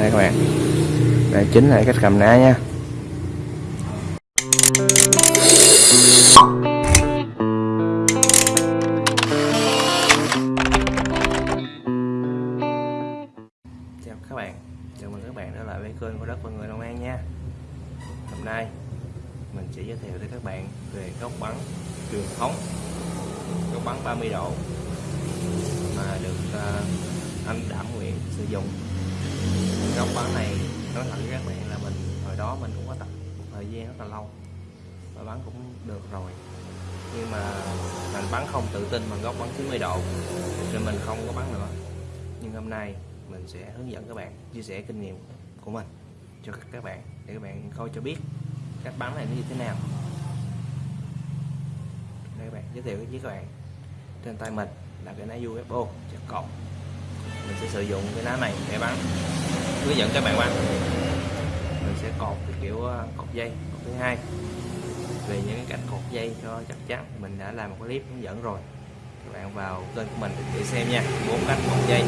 đây các bạn. Đây chính là cách cầm ná nha. Chào các bạn. Chào mừng các bạn trở lại với kênh của đất và người Long An nha. Hôm nay mình sẽ giới thiệu tới các bạn về góc bắn truyền thống. Góc bắn 30 độ mà được uh, anh đảm nguyện sử dụng. Dạ. góc bắn này, nói thật với các bạn là mình, hồi đó mình cũng có tập một thời gian rất là lâu và bắn cũng được rồi. Nhưng mà mình bắn không tự tin bằng góc bắn 90 độ nên mình không có bắn nữa. Nhưng hôm nay mình sẽ hướng dẫn các bạn, chia sẻ kinh nghiệm của mình cho các bạn để các bạn coi cho biết cách bắn này nó như thế nào. Đây các bạn, giới thiệu với các bạn. Trên tay mình là cái ná UFO chặt cộng mình sẽ sử dụng cái lá này để bắn hướng dẫn các bạn bắn mình sẽ cột cái kiểu ờ, cột dây. Cột thứ hai, về những cái cách cột dây cho chắc chắn mình đã làm một clip hướng dẫn rồi. Các bạn vào kênh của mình để xem nha. Bốn cách cột dây.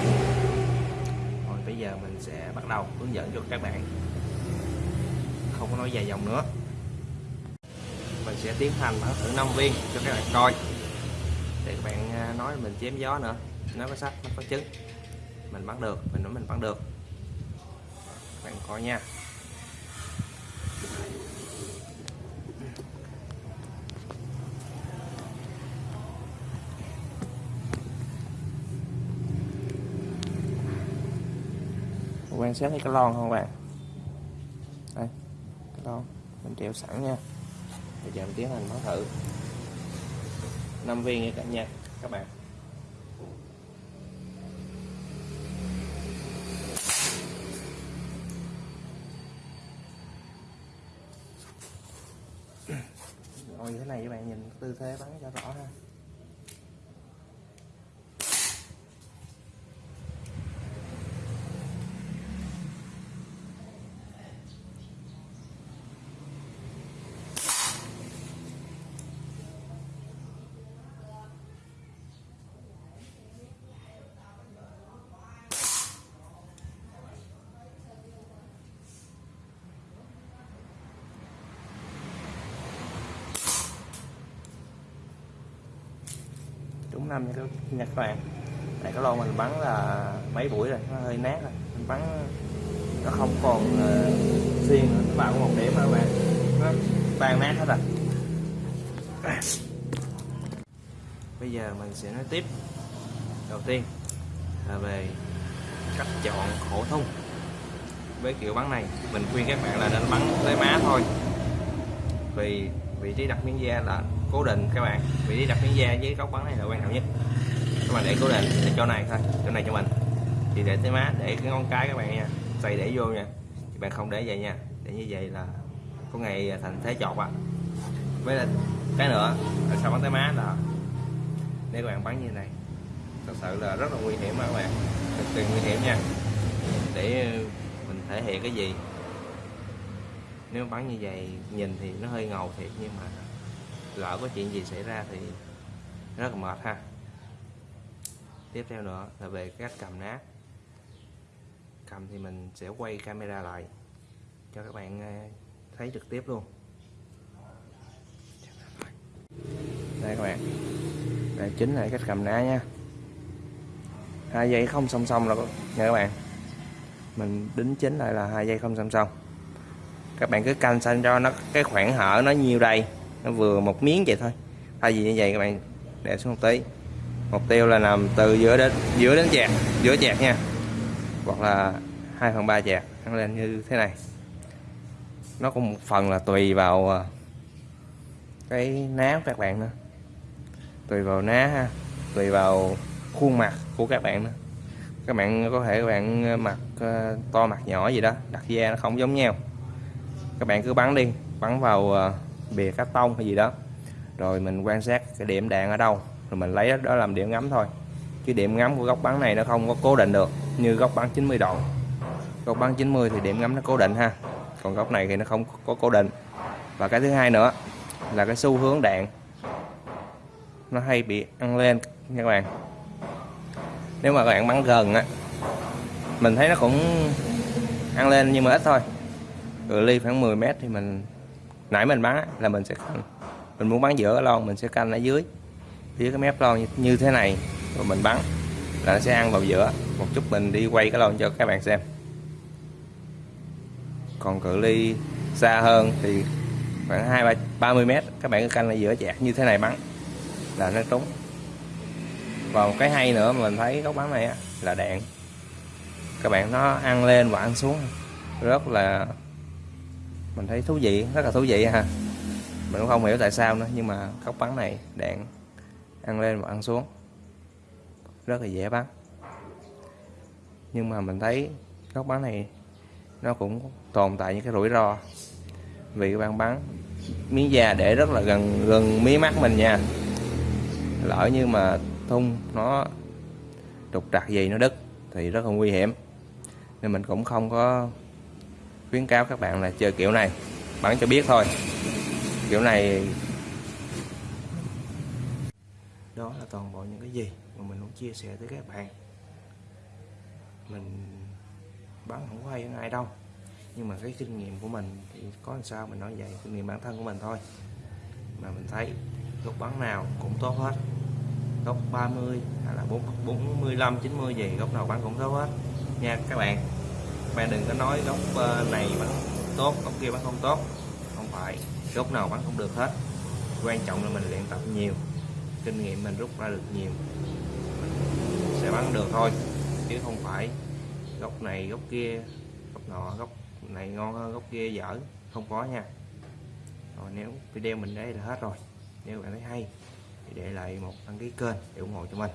Rồi bây giờ mình sẽ bắt đầu hướng dẫn cho các bạn. Không có nói dài dòng nữa. Mình sẽ tiến hành bắn thử 5 viên cho các bạn coi. Để các bạn ờ, nói mình chém gió nữa. Nó có sách nó có trứng mình bắt được, mình nói mình bắt được. Các bạn coi nha. Quan sát thấy cái lon không bạn? Đây, cái lon. Mình treo sẵn nha. Bây giờ mình tiến hành bắn thử. 5 viên nha cả nhà, các bạn. Rồi thế này các bạn nhìn tư thế bắn cho rõ ha. Cũng năm nha các, các bạn này cái lon mình bắn là mấy buổi rồi nó hơi nát rồi. Mình bắn nó không còn ờ, uh, xiên nữa. Nó vào một điểm rồi các bạn. Nó tan nát hết rồi. Bây giờ mình sẽ nói tiếp. Đầu tiên là về cách chọn khổ thun với kiểu bắn này mình khuyên các bạn là nên bắn tới má thôi. Vì vị trí đặt miếng da là cố định, các bạn. Vị trí đặt miếng da với góc bắn này là quan trọng nhất. Các bạn để cố định để chỗ này thôi, chỗ này cho mình. Thì để tới má, để cái ngón cái các bạn nha. Xoay để vô nha. Các bạn không để vậy nha. Để như vậy là có ngày thành thế chọt á với là cái nữa là sao bắn tới má là nếu các bạn bắn như này. Thật sự là rất là nguy hiểm các bạn. Cực kỳ nguy hiểm nha. Để mình thể hiện cái gì? Nếu bắn như vậy, nhìn thì nó hơi ngầu thiệt, nhưng mà lỡ có chuyện gì xảy ra thì rất là mệt ha. Tiếp theo nữa là về cách cầm nát. Cầm thì mình sẽ quay camera lại cho các bạn ờ, thấy trực tiếp luôn. Đây các bạn. Đây chính là cách cầm ná nha. Hai dây không song song là nha các bạn. Mình đính chính lại là hai dây không song song các bạn cứ canh xanh cho nó cái khoảng hở nó nhiêu đây nó vừa một miếng vậy thôi. Thay vì như vậy các bạn để xuống một tí. Mục tiêu là nằm từ giữa đến giữa đến chẹt, giữa chẹt nha. Hoặc là 2 phần ba chẹt, nó lên như thế này. Nó cũng một phần là tùy vào à, cái ná của các bạn nữa. Tùy vào ná ha tùy vào khuôn mặt của các bạn nữa. Các bạn có thể các bạn à, mặt à, to mặt nhỏ gì đó đặt da nó không giống nhau các bạn cứ bắn đi, bắn vào ờ, bìa cắt tông hay gì đó. Rồi mình quan sát cái điểm đạn ở đâu, rồi mình lấy đó làm điểm ngắm thôi. Chứ điểm ngắm của góc bắn này nó không có cố định được như góc bắn 90 độ. Góc bắn 90 thì điểm ngắm nó cố định ha. Còn góc này thì nó không có cố định. Và cái thứ hai nữa là cái xu hướng đạn. Nó hay bị ăn lên nha các bạn. Nếu mà các bạn bắn gần á, mình thấy nó cũng ăn lên nhưng mà ít thôi cự ly khoảng 10 mét thì mình nãy mình bắn là mình sẽ canh. Mình muốn bắn giữa cái lon mình sẽ canh ở dưới dưới cái mép lon như, như thế này. Rồi mình bắn là nó sẽ ăn vào giữa. Một chút mình đi quay cái lon cho các bạn xem. Còn cự ly xa hơn thì khoảng hai ba ba mươi mét các bạn cứ canh ở giữa chạc như thế này bắn là nó trúng. Và một cái hay nữa mà mình thấy góc bắn này á, là đạn. Các bạn nó ăn lên và ăn xuống. Rất là mình thấy thú vị, rất là thú vị ha. Mình cũng không hiểu tại sao nữa, nhưng mà góc bắn này, đạn, ăn lên và ăn xuống. Rất là dễ bắn. Nhưng mà mình thấy góc bắn này, nó cũng tồn tại những cái rủi ro. Vì các bạn bắn, miếng da để rất là gần gần mí mắt mình nha. Lỡ như mà thun nó trục trặc gì, nó đứt, thì rất là nguy hiểm. Nên mình cũng không có khuyến cáo các bạn là chơi kiểu này. Bắn cho biết thôi. Kiểu này đó là toàn bộ những cái gì mà mình muốn chia sẻ tới các bạn. Mình bán không có hay hơn ai đâu. Nhưng mà cái kinh nghiệm của mình thì có làm sao mình nói vậy? Kinh nghiệm bản thân của mình thôi. Mà mình thấy góc bắn nào cũng tốt hết. Góc 30 hay là 4, 45 90 gì góc nào bắn cũng tốt hết. Nha các bạn bạn đừng có nói góc ờ, này bán tốt góc kia bán không tốt. Không phải góc nào bán không được hết. Quan trọng là mình luyện tập nhiều, kinh nghiệm mình rút ra được nhiều, mình sẽ bắn được thôi. Chứ không phải góc này góc kia góc nọ góc này ngon hơn góc kia dở. Không có nha. Rồi nếu video mình đây là hết rồi. Nếu bạn thấy hay, thì để lại một đăng ký kênh để ủng hộ cho mình.